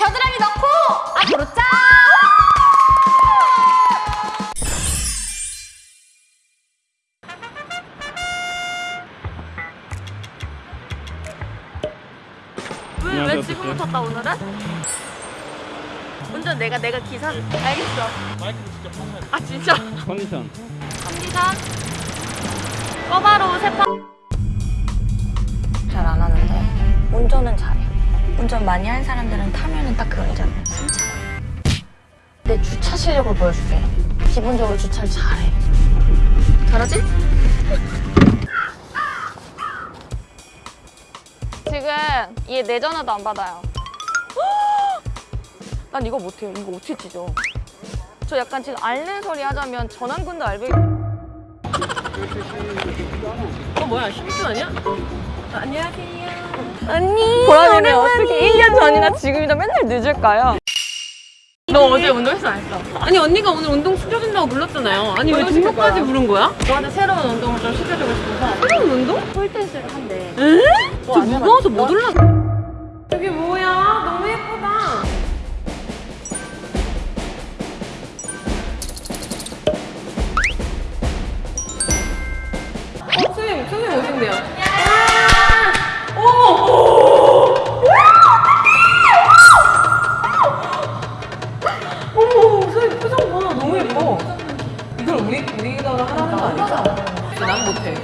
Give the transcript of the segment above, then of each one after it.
겨드랑이 넣고 앞으로 짠! 왜, 왜 지금? 붙었다 오늘은? 운전 내가 내가 기사를 알겠어 마이크도 직접 판매 아 진짜? 컨디션 컨디션 꺼바로 세파 잘 안 하는데 운전은 잘해. 운전 많이 한 사람들은 타면은 딱 그거 있잖아요. 승차. 내 주차 실력을 보여줄게. 기본적으로 주차를 잘해. 잘하지? 지금 얘 내 전화도 안 받아요 난 이거 못해요 이거 어떻게 찢어 저 약간 지금 앓는 소리 하자면 전환근도 알베 어 뭐야 12분 아니야? 안녕하세요. 언니 보라님이 어떻게 1년 전이나 지금이나 맨날 늦을까요? 너 어제 운동했어 안 했어? 아니 언니가 오늘 운동 시켜준다고 불렀잖아요. 아니 왜 지금까지 부른 거야? 너한테 새로운 운동을 좀 시켜주고 싶어서 새로운 운동? 폴댄스를 한대 에? 뭐저안 무거워서 못 해봤어? 올라. 저 우리, 우리가 하라는 거 아니죠? 난 못해.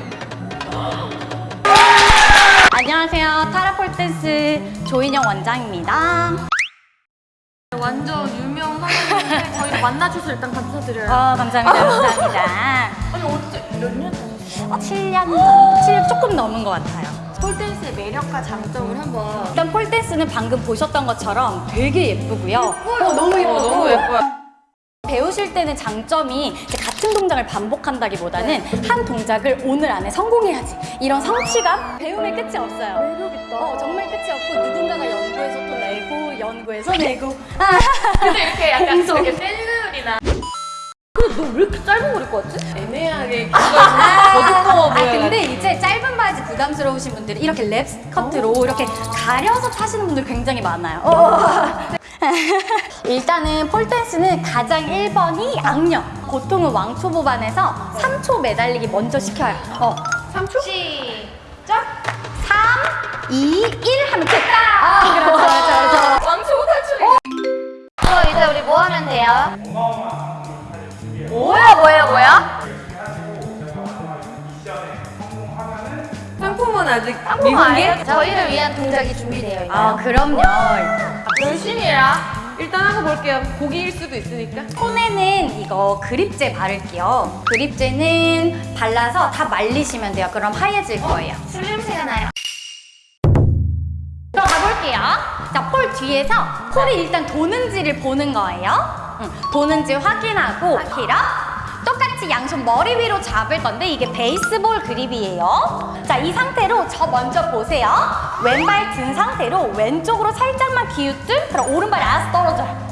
안녕하세요. 타라폴 댄스 조인영 원장입니다. 완전 유명 선생님인데 저희를 만나주셔서 일단 감사드려요 어, 감사합니다. 감사합니다. 아니 어째 몇년 다녔어요? 어, 7년, 7년 조금 넘은 것 같아요. 폴댄스의 매력과 장점을 한번 일단 폴 댄스는 방금 보셨던 것처럼 되게 예쁘고요. 어, 너무 예쁘고. 너무 예뻐요. 배우실 때는 장점이 이제 같은 동작을 반복한다기보다는 한 동작을 오늘 안에 성공해야지. 이런 성취감? 배움의 끝이 없어요. 매력있다. 어, 정말 끝이 없고 누군가가 연구해서 또 내고 연구해서 내고. 아, 근데 이렇게 약간 공정. 이렇게 셀룰이나 근데 너 왜 이렇게 짧은 거 입고 왔지? 애매하게 기가 더 두꺼워 아. 근데 이제 짧은 바지 부담스러우신 분들이 이렇게 랩 스커트로 이렇게 가려서 타시는 분들 굉장히 많아요. 어. 일단은 폴댄스는 가장 1번이 악령 보통은 왕초 보반에서 3초 매달리기 먼저 시켜요 어. 3초? 시작 3, 2, 1 하면 끝 아, 그렇죠 그렇죠 그렇죠 왕초보 탈출이 어, 이제 우리 뭐 하면 돼요? 뭐야 뭐야 뭐야? 상품은 아직 미공개? 저희를 위한 동작이 준비되어 있나요? 아 그럼요 열심히 해라 일단 하고 볼게요. 고기일 수도 있으니까. 손에는 이거 그립제 바를게요. 그립제는 발라서 다 말리시면 돼요. 그럼 하얘질 거예요. 술 냄새가 나요 들어가 볼게요. 자, 폴 뒤에서 폴이 일단 도는지를 보는 거예요. 응, 도는지 확인하고 히러 똑같이 양손 머리 위로 잡을 건데 이게 베이스볼 그립이에요. 자, 이 상태로 저 먼저 보세요. 왼발 든 상태로 왼쪽으로 살짝만 기우뜸 그럼 오른발이 알아서 떨어져요.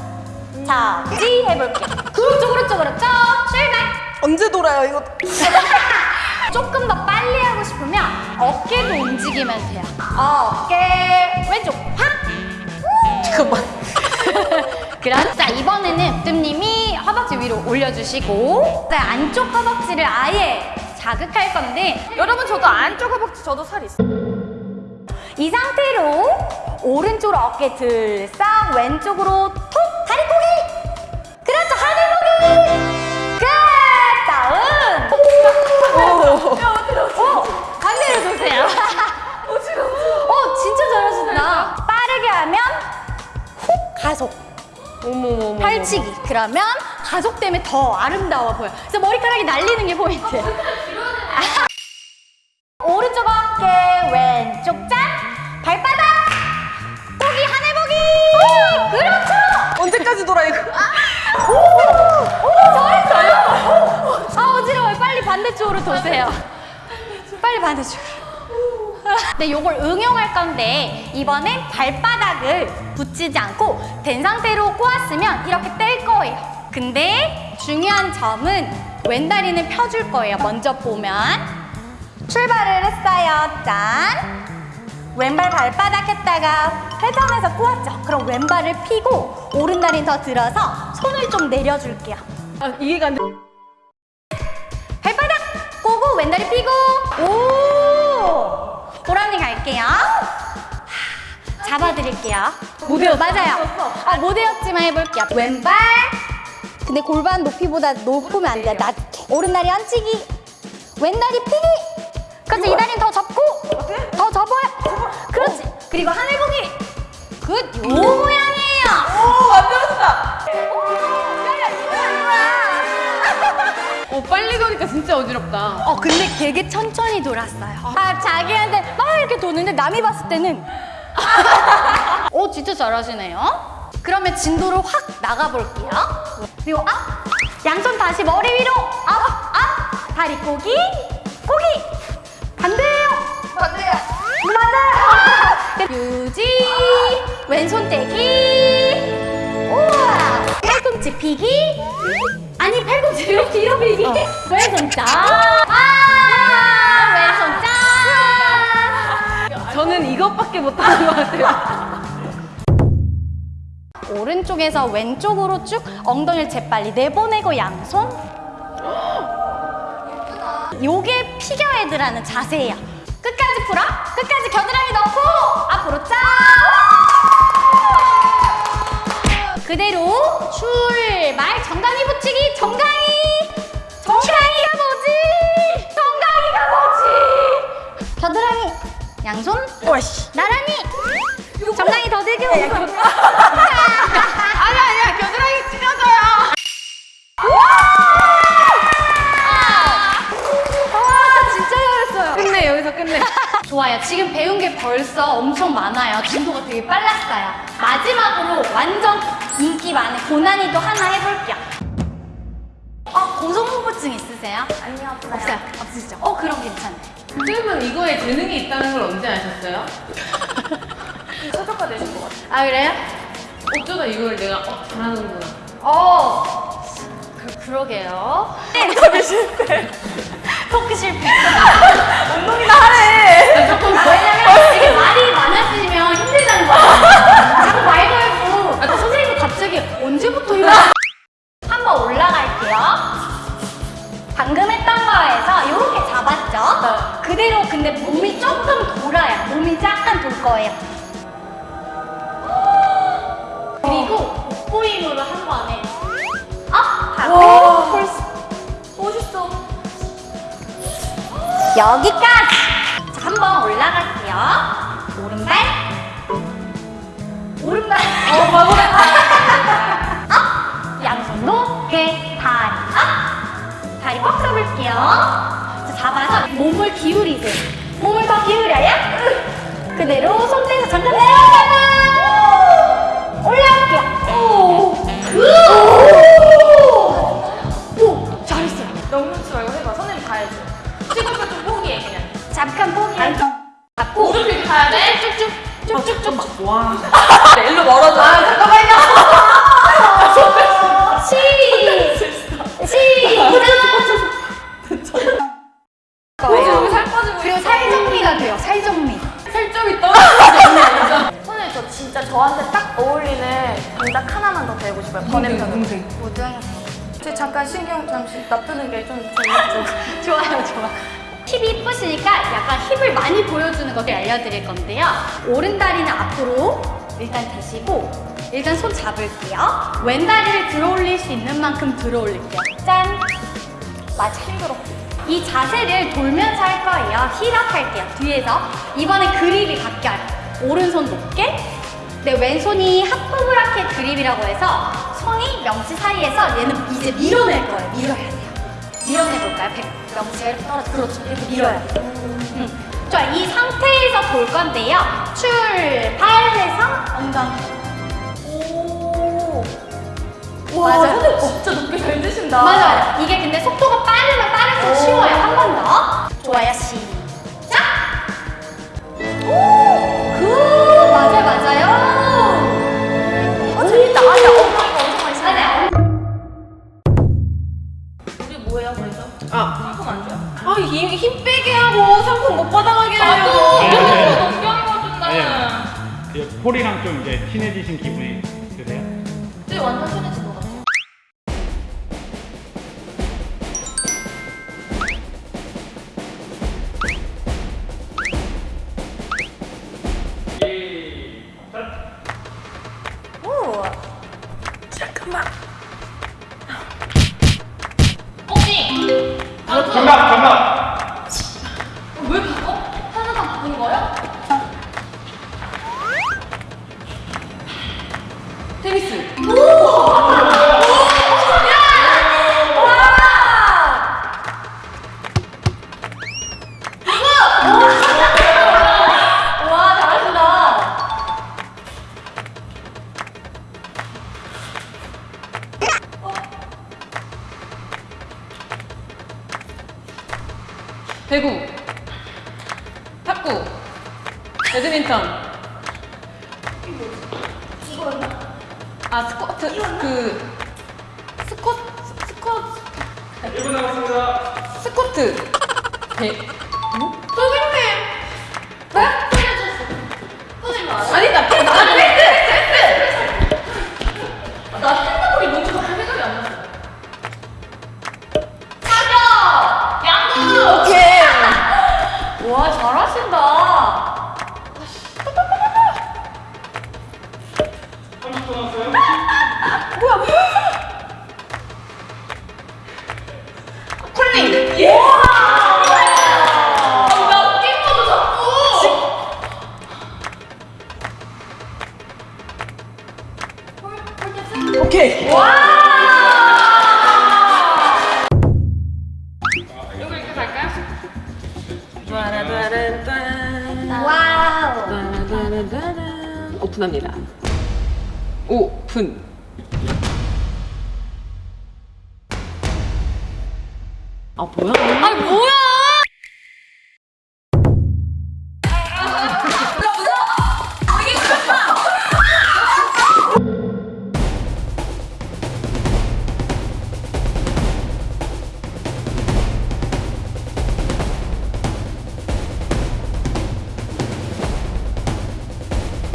자, 찌 해볼게요. 그렇죠, 그렇죠, 그렇죠. 출발! 언제 돌아요 이거? 조금 더 빨리 하고 싶으면 어깨도 움직이면 돼요. 어깨 왼쪽 확. 잠깐만. 그럼 자 이번에는 뜸님이 허벅지 위로 올려주시고 자 안쪽 허벅지를 아예 자극할 건데 여러분 저도 안쪽 허벅지 저도 살 있어 이 상태로 오른쪽으로 어깨 들썩 왼쪽으로 톡 다리 꼬기! 그렇죠 하늘 보기! 끝! 다음 오! 반대로 도세요. 어 진짜 잘하신다. 빠르게 하면 훅 가속. 어머머머. 팔치기. 그러면 가속 때문에 더 아름다워 보여. 그래서 머리카락이 날리는 게 포인트. 오른쪽 어깨 왼쪽 짠. 발바닥. 보기 하늘 보기. 그렇죠. 언제까지 돌아 이거? 오. 잘했어요. 아 어지러워요. 빨리 반대쪽으로 도세요. 빨리 반대쪽으로 네, 요걸 응용할 건데 이번엔 발바닥을 붙이지 않고 된 상태로 꼬았으면 이렇게 뗄 거예요. 근데 중요한 점은 왼다리는 펴줄 거예요. 먼저 보면 출발을 했어요. 짠! 왼발 발바닥 했다가 회전해서 꼬았죠. 그럼 왼발을 펴고 오른다리는 더 들어서 손을 좀 내려줄게요. 아, 이해가 안 돼. 발바닥 꼬고 왼다리 펴고 오 호랑이 갈게요. 하, 잡아드릴게요. 못 외웠어. 맞아요. 아, 못 외웠지만 해볼게요. 왼발. 근데 골반 높이보다 높으면 안 돼. 낮게. 오른다리 얹히기. 왼다리 피기. 그렇지. 이 다리는 더 접고. 더 접어요. 그렇지. 그리고 하늘 보기. good. 요 모양이에요. 오, 만들었다. 어, 빨리 도니까 진짜 어지럽다. 어 근데 되게 천천히 돌았어요. 아 자기한테 막 이렇게 도는데 남이 봤을 때는 오 진짜 잘하시네요. 그러면 진도를 확 나가볼게요. 그리고 앞. 양손 다시 머리 위로. 앞 앞. 다리 꼬기 꼬기. 반대요. 반대요. 맞아요. 유지 왼손 떼기. 우와. 팔꿈치 피기. 아니 팔꿈치를 뒤로 피기? 왼손 짠 아, 왼손 짠 저는 이것밖에 못하는 것 같아요. 오른쪽에서 왼쪽으로 쭉 엉덩이를 재빨리 내보내고 양손. 요게 피겨헤드라는 자세예요. 끝까지 풀어? 끝까지 겨드랑이 넣고 앞으로 짠 그대로 출발. 정강이 붙이기. 정강이! 정강이가 뭐지? 정강이가 뭐지? 겨드랑이. 양손. 나란히 정강이 더 들겨 아니, 아니야. 겨드랑이 찢어져요. 와 진짜 잘했어요 끝내, 여기서 끝내. 좋아요 지금 배운 게 벌써 엄청 많아요 진도가 되게 빨랐어요 마지막으로 완전 인기 많은 고난이도 하나 해볼게요 어 고소공포증 있으세요? 아니요 없어요 없어요 없으시죠? 어 그럼 괜찮아요 쌤은 이거에 재능이 있다는 걸 언제 아셨어요? 최저가 되신 것 같아요. 아 그래요? 어쩌다 이걸 내가 어, 잘하는구나. 어 그, 그러게요 토크 실패 운동이 여기까지! 자, 한번 올라갈게요. 오른발. 오른발. 어, 바보네. up! 양손 높게 다리 up! 다리 꽉 잡을게요. 자, 잡아서 몸을 기울이세요. 몸을 더 기울여요. 저 잠깐 신경 잠시 놔두는 게 좀 재밌죠. 좋아요, 좋아. 힙이 이쁘시니까 약간 힙을 많이 보여주는 것을 알려드릴 건데요. 오른 다리는 앞으로 일단 대시고 일단 손 잡을게요. 왼 다리를 들어 올릴 수 있는 만큼 들어 올릴게요. 짠! 맞아, 힘들어. 이 자세를 돌면서 할 거예요. 힐업 할게요. 뒤에서. 이번에 그립이 바뀌어요. 오른손 높게. 네, 왼손이 하프 브라켓 그립이라고 해서 손이 명치 사이에서 얘는 이제 밀어낼 거예요. 밀어야 돼요. 밀어내볼까요? 백 명치를 떨어져. 그렇죠. 이렇게 밀어야 돼요. 음. 좋아, 이 상태에서 볼 건데요. 출발해서 엉덩이. 오. 맞아요. 선생님 진짜 높게 잘 드신다. 맞아요. 이게 근데 속도가 빠르면 빠를수록 쉬워요. 한 번 더. 좋아요. 시작. 오, good. 맞아요, 맞아요. 탁구. 배드민턴. 아 스쿼트 그 스쿼트 스쿼트 1분 남았습니다 스쿼트 배 오케이 와우. 따라따라따란. 오픈합니다. 오픈. 아 뭐야? 아니 뭐야?